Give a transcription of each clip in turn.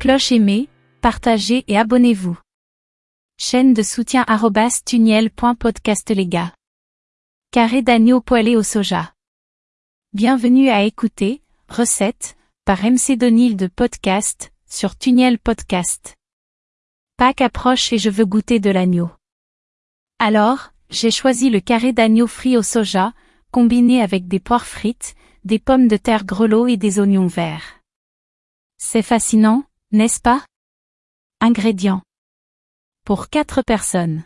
Cloche aimée, partagez et abonnez-vous. Chaîne de soutien tuniel.podcast les gars. Carré d'agneau poêlé au soja. Bienvenue à écouter, recette, par MC Donil de podcast, sur Tuniel Podcast. Pâques approche et je veux goûter de l'agneau. Alors, j'ai choisi le carré d'agneau frit au soja, combiné avec des poires frites, des pommes de terre grelots et des oignons verts. C'est fascinant, n'est-ce pas? Ingrédients. Pour 4 personnes.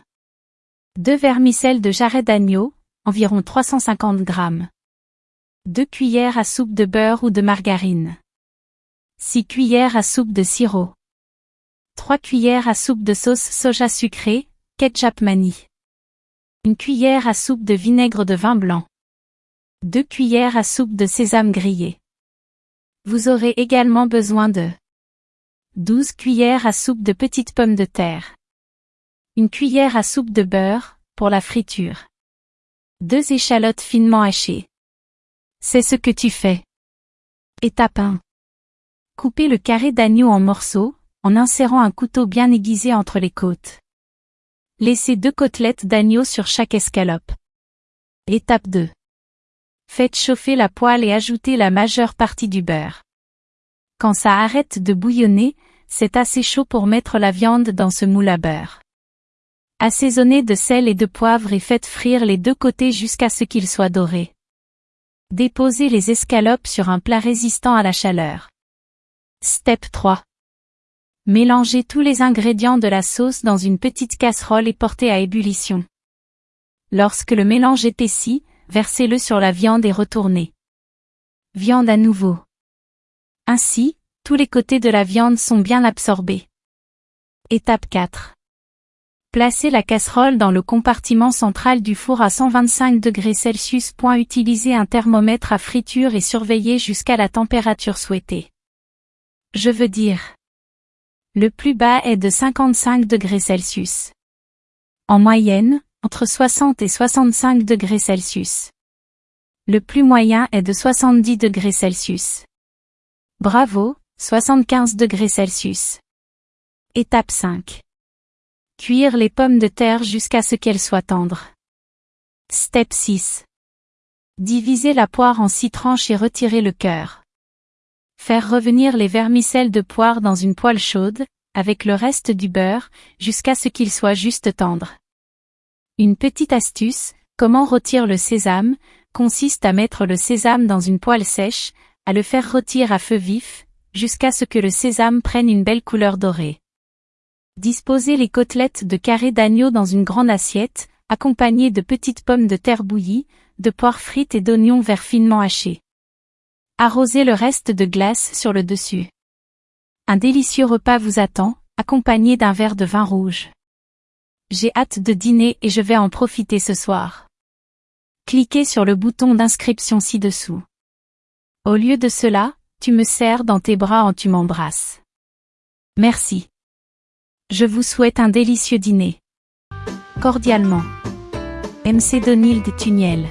2 vermicelles de jarret d'agneau, environ 350 grammes. 2 cuillères à soupe de beurre ou de margarine. 6 cuillères à soupe de sirop. 3 cuillères à soupe de sauce soja sucrée, ketchup mani. Une cuillère à soupe de vinaigre de vin blanc. 2 cuillères à soupe de sésame grillé. Vous aurez également besoin de 12 cuillères à soupe de petites pommes de terre. Une cuillère à soupe de beurre, pour la friture. Deux échalotes finement hachées. C'est ce que tu fais. Étape 1. Coupez le carré d'agneau en morceaux, en insérant un couteau bien aiguisé entre les côtes. Laissez deux côtelettes d'agneau sur chaque escalope. Étape 2. Faites chauffer la poêle et ajoutez la majeure partie du beurre. Quand ça arrête de bouillonner, c'est assez chaud pour mettre la viande dans ce moule à beurre. Assaisonnez de sel et de poivre et faites frire les deux côtés jusqu'à ce qu'ils soient dorés. Déposez les escalopes sur un plat résistant à la chaleur. Step 3. Mélangez tous les ingrédients de la sauce dans une petite casserole et portez à ébullition. Lorsque le mélange épaissit, versez-le sur la viande et retournez. Viande à nouveau. Ainsi, tous les côtés de la viande sont bien absorbés. Étape 4. Placez la casserole dans le compartiment central du four à 125 degrés. Utilisez un thermomètre à friture et surveillez jusqu'à la température souhaitée. Je veux dire. Le plus bas est de 55 degrés Celsius. En moyenne, entre 60 et 65 degrés Celsius. Le plus moyen est de 70 degrés Celsius. Bravo, 75 degrés Celsius. Étape 5. Cuire les pommes de terre jusqu'à ce qu'elles soient tendres. Step 6. Diviser la poire en six tranches et retirer le cœur. Faire revenir les vermicelles de poire dans une poêle chaude, avec le reste du beurre, jusqu'à ce qu'il soit juste tendre. Une petite astuce, comment rôtir le sésame, consiste à mettre le sésame dans une poêle sèche, à le faire rôtir à feu vif, jusqu'à ce que le sésame prenne une belle couleur dorée. Disposez les côtelettes de carré d'agneau dans une grande assiette, accompagnées de petites pommes de terre bouillies, de poires frites et d'oignons verts finement hachés. Arrosez le reste de glace sur le dessus. Un délicieux repas vous attend, accompagné d'un verre de vin rouge. J'ai hâte de dîner et je vais en profiter ce soir. Cliquez sur le bouton d'inscription ci-dessous. Au lieu de cela, tu me serres dans tes bras en tu m'embrasses. Merci. Je vous souhaite un délicieux dîner. Cordialement. MC Donil de Tuniel.